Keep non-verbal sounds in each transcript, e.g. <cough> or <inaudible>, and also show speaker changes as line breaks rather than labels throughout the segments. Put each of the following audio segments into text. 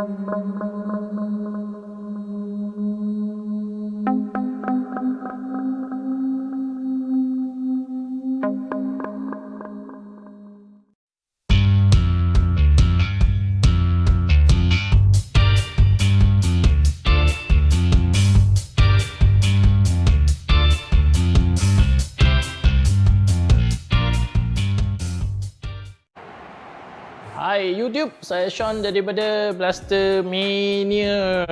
mong mong mong mong mong YouTube, saya Sean daripada Blaster Mania.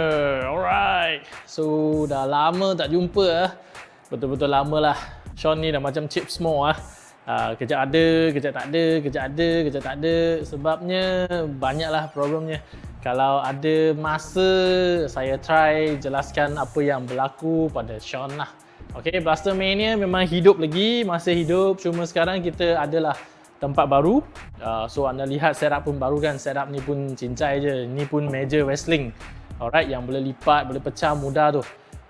Alright. So dah lama tak jumpa ah. Betul-betul lama lah. Sean ni dah macam chip semua ah. Kejap ada, kejap tak ada, kejap ada, kejap tak ada. Sebabnya banyaklah problemnya. Kalau ada masa, saya try jelaskan apa yang berlaku pada Sean lah. Okay, Blaster Mania memang hidup lagi, masih hidup. Cuma sekarang kita adalah tempat baru. Uh, so anda lihat setup pun baru kan. Setup ni pun cincai je. Ni pun meja wrestling. Alright, yang boleh lipat, boleh pecah mudah tu.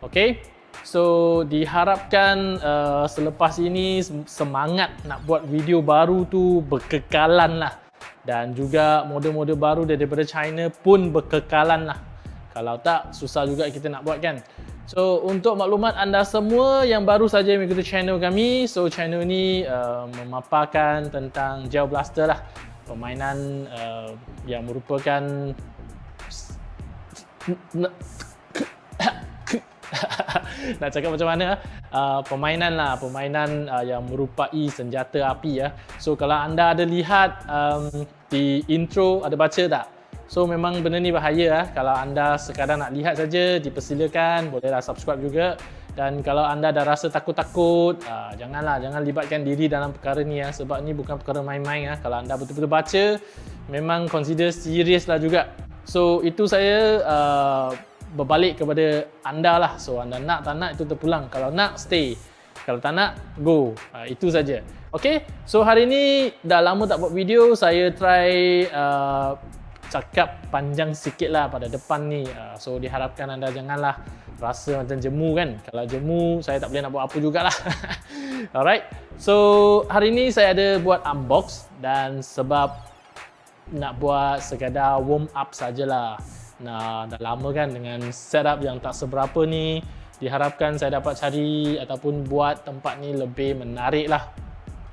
Okay. So diharapkan uh, selepas ini semangat nak buat video baru tu berkekalan lah. Dan juga model-model baru daripada China pun berkekalan lah. Kalau tak, susah juga kita nak buat kan. So untuk maklumat anda semua yang baru saja mengikuti channel kami, so channel ni uh, memaparkan tentang Gel Blaster lah. Permainan uh, yang merupakan <laughs> nak cakap macam mana uh, permainan lah permainan uh, yang merupai senjata api ya. So kalau anda ada lihat um, di intro ada baca tak? So memang benda ni bahaya lah. Kalau anda sekadar nak lihat saja, dipersilakan, bolehlah subscribe juga. Dan kalau anda dah rasa takut-takut, uh, janganlah, jangan libatkan diri dalam perkara ni ya. Sebab ni bukan perkara main-main ya. Kalau anda betul-betul baca, memang consider serius lah juga. So itu saya uh, berbalik kepada anda lah. So anda nak tak nak itu terpulang. Kalau nak, stay. Kalau tak nak, go. Uh, itu saja. Okay, so hari ni dah lama tak buat video. Saya try uh, cakap panjang sikit lah pada depan ni. Uh, so diharapkan anda janganlah rasa macam jemu kan. Kalau jemu saya tak boleh nak buat apa jugalah. <laughs> Alright. So hari ni saya ada buat unbox dan sebab nak buat sekadar warm up sajalah. Nah dah lama kan dengan setup yang tak seberapa ni. Diharapkan saya dapat cari ataupun buat tempat ni lebih menarik lah.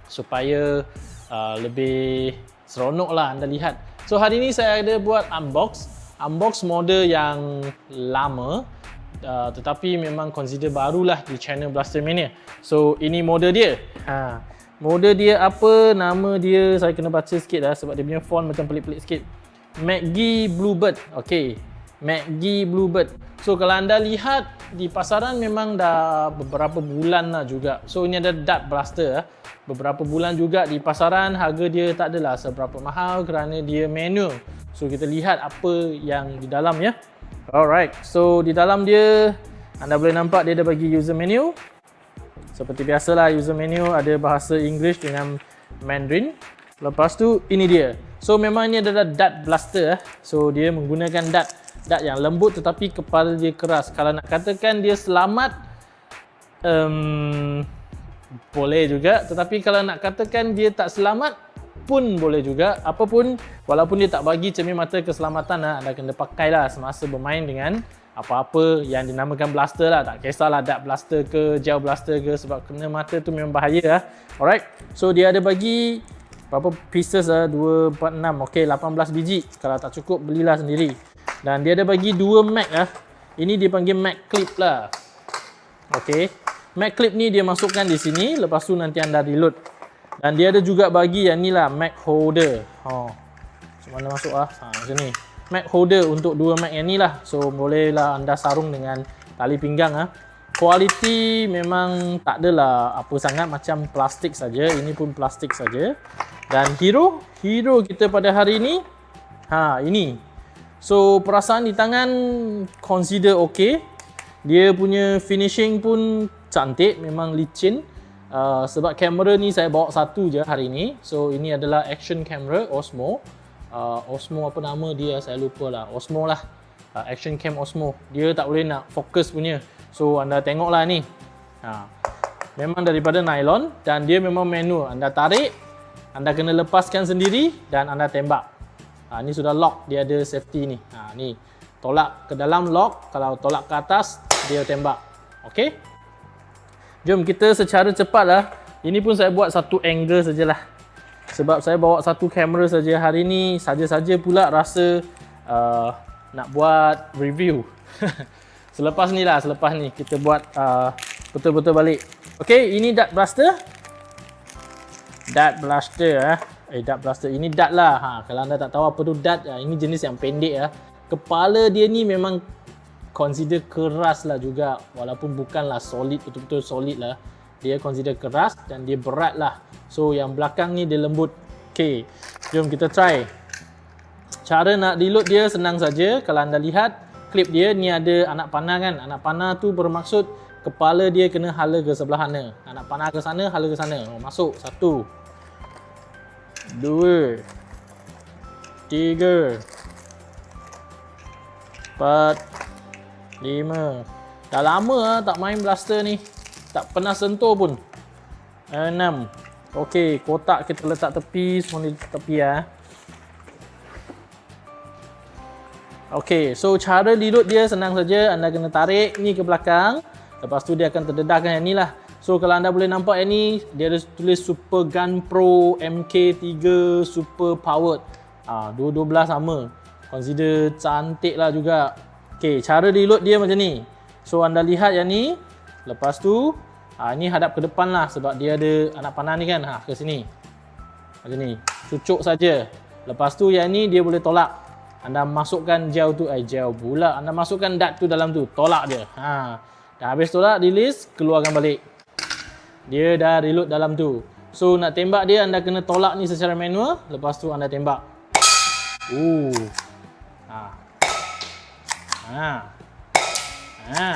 Supaya uh, lebih seronok lah anda lihat. So hari ni saya ada buat unbox. Unbox model yang lama uh, Tetapi memang consider barulah di channel Blaster Mania. So ini model dia. Ha. Model dia apa, nama dia saya kena baca sikit lah Sebab dia punya font macam pelik-pelik sikit. McGee Bluebird. Okay McGee Bluebird So kalau anda lihat di pasaran memang dah beberapa bulan lah juga. So ini ada Dart Blaster lah beberapa bulan juga di pasaran harga dia tak adalah seberapa mahal kerana dia manual. So kita lihat apa yang di dalam ya. Alright so di dalam dia anda boleh nampak dia ada bagi user menu seperti biasalah user menu ada bahasa English dengan Mandarin. Lepas tu ini dia so memang ini adalah dart blaster so dia menggunakan dart dart yang lembut tetapi kepala dia keras. Kalau nak katakan dia selamat um, boleh juga. Tetapi kalau nak katakan dia tak selamat pun boleh juga. Apapun walaupun dia tak bagi cermin mata keselamatan lah, anda kena pakai lah semasa bermain dengan apa-apa yang dinamakan blaster lah. Tak kisahlah dart blaster ke gel blaster ke sebab kena mata tu memang bahaya lah alright. So dia ada bagi berapa pieces lah 2, 4, 6 ok 18 biji kalau tak cukup belilah sendiri dan dia ada bagi dua mag lah ini dipanggil mag clip lah ok Mac clip ni dia masukkan di sini lepas tu nanti anda reload. Dan dia ada juga bagi yang ni lah Mac holder. Ha. Macam mana masuk ah? Ha, macam ni. Mac holder untuk dua Mac yang ni lah. So bolehlah anda sarung dengan tali pinggang ah. Kualiti memang tak adalah apa sangat macam plastik saja. Ini pun plastik saja. Dan hero, hero kita pada hari ini ha ini. So perasaan di tangan consider okay. Dia punya finishing pun cantik memang licin uh, sebab kamera ni saya bawa satu je hari ni so ini adalah action camera Osmo uh, Osmo apa nama dia saya lupa lah Osmo lah uh, action cam Osmo dia tak boleh nak fokus punya so anda tengok lah ni ha. memang daripada nylon dan dia memang manual anda tarik anda kena lepaskan sendiri dan anda tembak ha, ni sudah lock dia ada safety ni ha, ni. Tolak ke dalam lock, kalau tolak ke atas dia tembak. Okey. Jom kita secara cepatlah. Ini pun saya buat satu angle sajalah. Sebab saya bawa satu kamera saja hari ni, saja-saja pula rasa uh, nak buat review. <laughs> selepas ni lah, selepas ni kita buat uh, betul-betul uh, balik. Okey, ini dart blaster. Dart blaster eh. Eh dart blaster ini dart lah. Ha, kalau anda tak tahu apa tu dart, uh, ini jenis yang pendek ya. Kepala dia ni memang consider keras lah juga walaupun bukanlah solid betul-betul solid lah dia consider keras dan dia berat lah so yang belakang ni dia lembut ok jom kita try cara nak reload dia senang saja kalau anda lihat klip dia ni ada anak panah kan anak panah tu bermaksud kepala dia kena hala ke sebelah sana anak panah ke sana hala ke sana oh, masuk satu dua tiga empat Lima. Dah lama lah tak main blaster ni. Tak pernah sentuh pun. Enam. Okey, kotak kita letak tepi. Semua ni tepi ya. Okey, so cara reload dia senang saja. Anda kena tarik ni ke belakang. Lepas tu dia akan terdedahkan yang ni lah. So kalau anda boleh nampak yang ni, dia ada tulis Super Gun Pro MK3 Super Powered. Ah, dua-dua sama. Consider cantik lah juga. Okey, cara reload dia macam ni. So anda lihat yang ni. Lepas tu, ha, ni hadap ke depan lah sebab dia ada anak panah ni kan. Ha, ke sini. Macam ni. Cucuk saja. Lepas tu yang ni dia boleh tolak. Anda masukkan gel tu, eh gel pula. Anda masukkan dart tu dalam tu. Tolak dia. Ha. Dah habis tolak, release, keluarkan balik. Dia dah reload dalam tu. So nak tembak dia anda kena tolak ni secara manual. Lepas tu anda tembak. Ooh. Ha. Ha. Ha.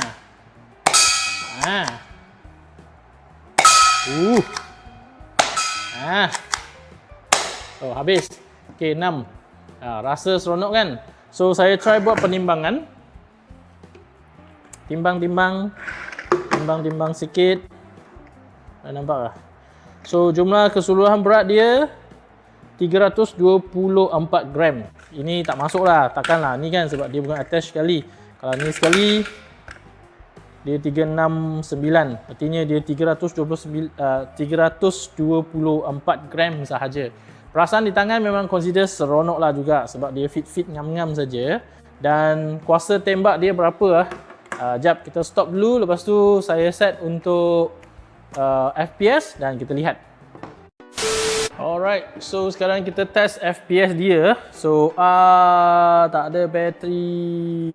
Ha. Uh. Ha. Oh, habis. Okey, 6. Ha, rasa seronok kan? So, saya try buat penimbangan. Timbang-timbang. Timbang-timbang sikit. Dah nampak tak? So, jumlah keseluruhan berat dia 324 gram. Ini tak masuk lah, takkan lah. Ni kan sebab dia bukan attach sekali. Kalau ni sekali, dia 369. Artinya dia 329, uh, 324 gram sahaja. Perasaan di tangan memang consider seronok lah juga sebab dia fit-fit ngam-ngam saja. Dan kuasa tembak dia berapa lah. Uh, jap, kita stop dulu. Lepas tu saya set untuk uh, FPS dan kita lihat. Alright, so sekarang kita test FPS dia. So, ah uh, tak ada bateri.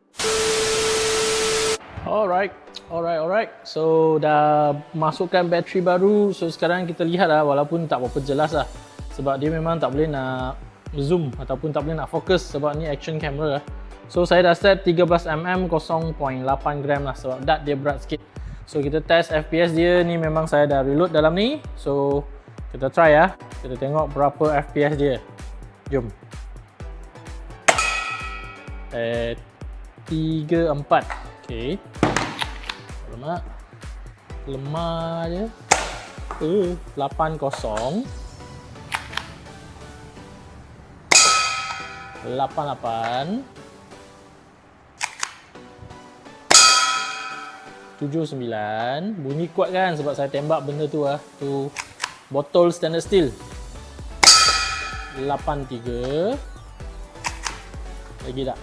Alright, alright, alright. So dah masukkan bateri baru. So sekarang kita lihat lah, walaupun tak berapa jelas lah. Sebab dia memang tak boleh nak zoom ataupun tak boleh nak fokus sebab ni action camera lah. So saya dah set 13mm 0.8 gram lah sebab dart dia berat sikit. So kita test FPS dia ni memang saya dah reload dalam ni. So kita try ya. Kita tengok berapa FPS dia. Jom. Eh 3 4. Okey. Lemah. Lemah je. Eh 8 0. 88 79 Bunyi kuat kan sebab saya tembak benda tu lah Tu botol stainless steel. 83 lagi tak?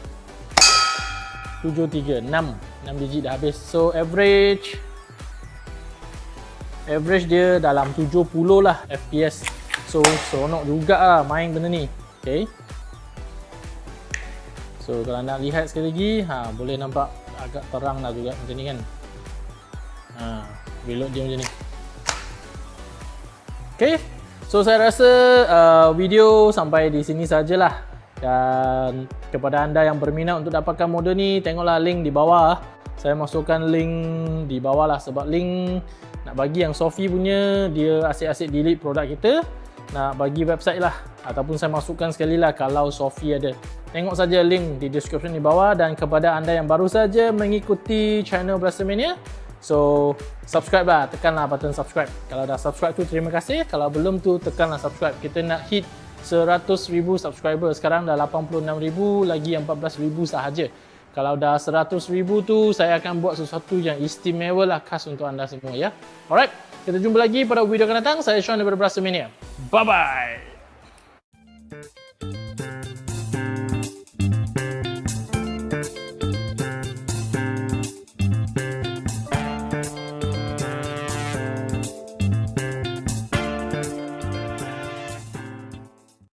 73 6 6 digit dah habis. So average average dia dalam 70 lah FPS so seronok juga lah main benda ni. Ok so kalau nak lihat sekali lagi ha, boleh nampak agak terang lah juga macam ni kan ha, reload dia macam ni Okay, so saya rasa uh, video sampai di sini sajalah. Dan kepada anda yang berminat untuk dapatkan model ni, tengoklah link di bawah. Saya masukkan link di bawah lah sebab link nak bagi yang Sophie punya, dia asyik-asyik delete produk kita. Nak bagi website lah ataupun saya masukkan sekali lah kalau Sophie ada. Tengok saja link di description di bawah dan kepada anda yang baru saja mengikuti channel Blastermania, So, subscribe lah, tekanlah button subscribe. Kalau dah subscribe tu terima kasih. Kalau belum tu tekanlah subscribe. Kita nak hit 100,000 subscriber. Sekarang dah 86,000 lagi yang 14,000 sahaja. Kalau dah 100,000 tu saya akan buat sesuatu yang istimewa lah khas untuk anda semua ya. Alright, kita jumpa lagi pada video akan datang. Saya Sean daripada Brasa Mania. Bye bye.